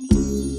Música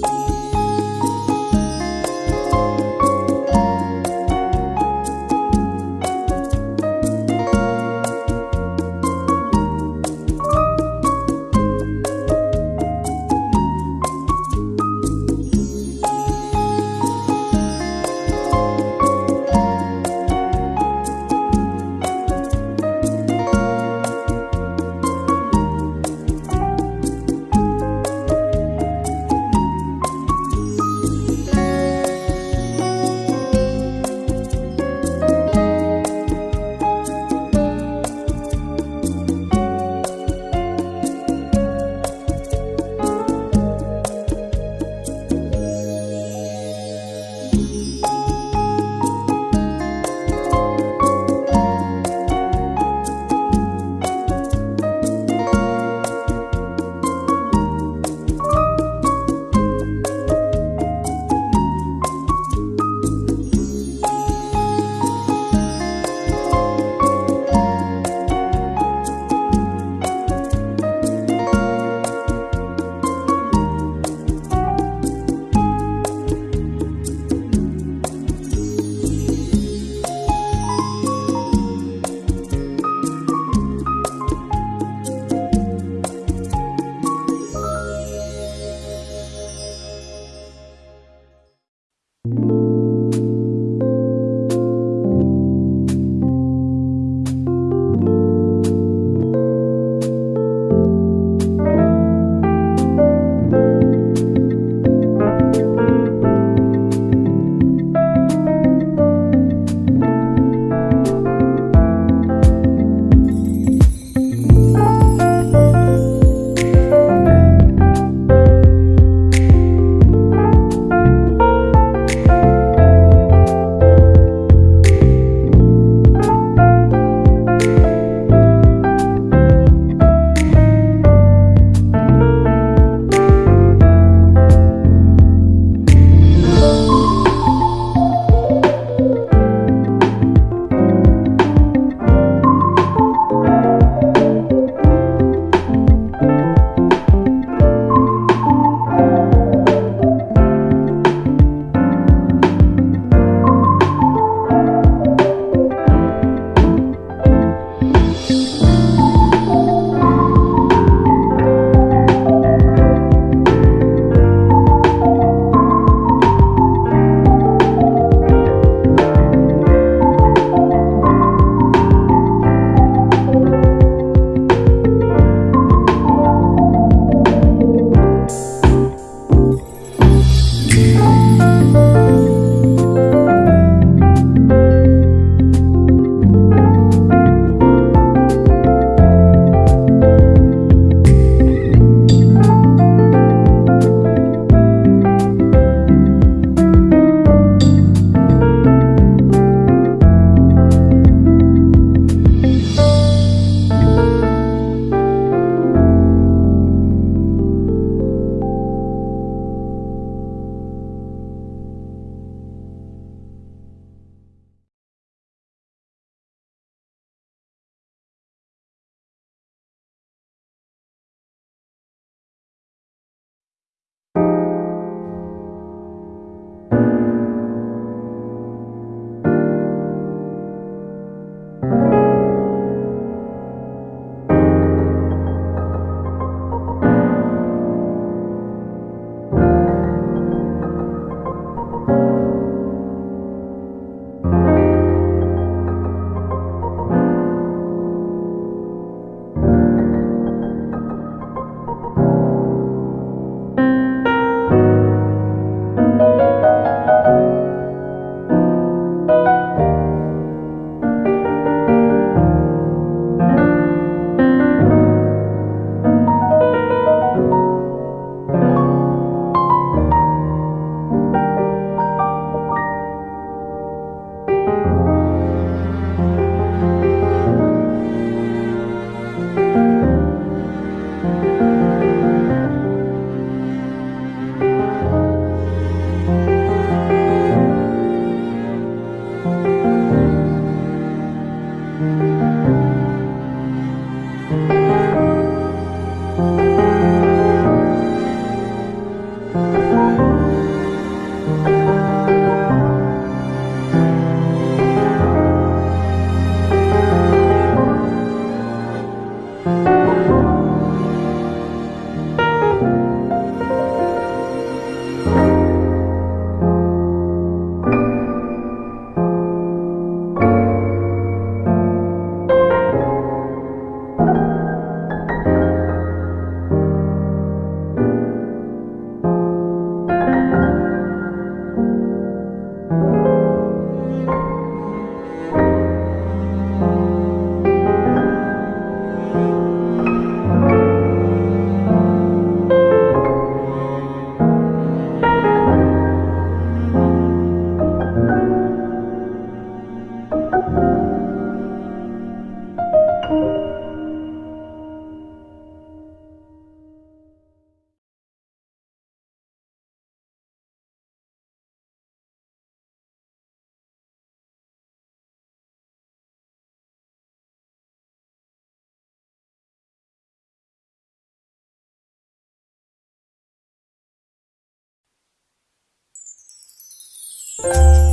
Música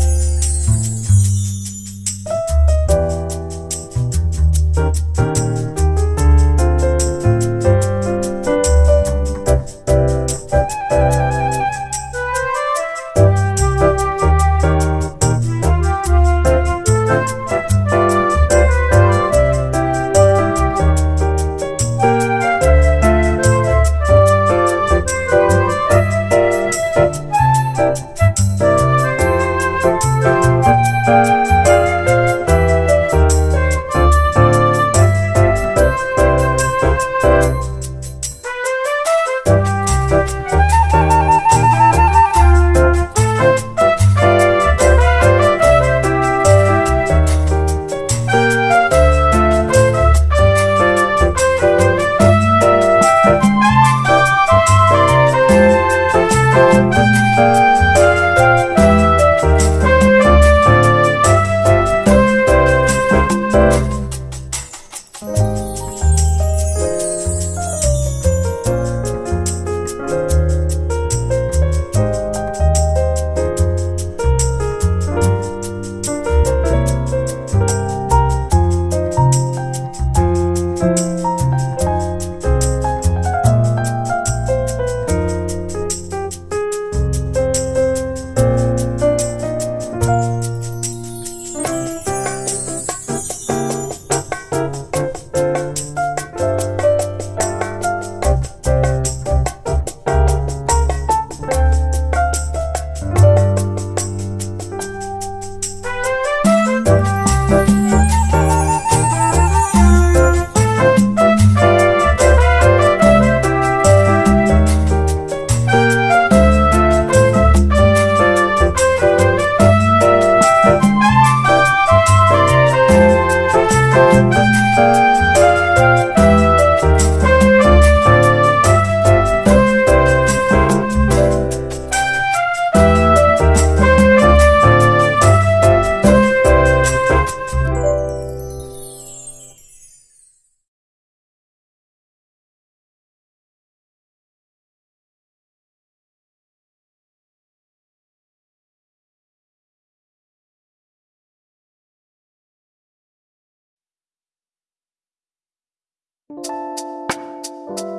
Thank you.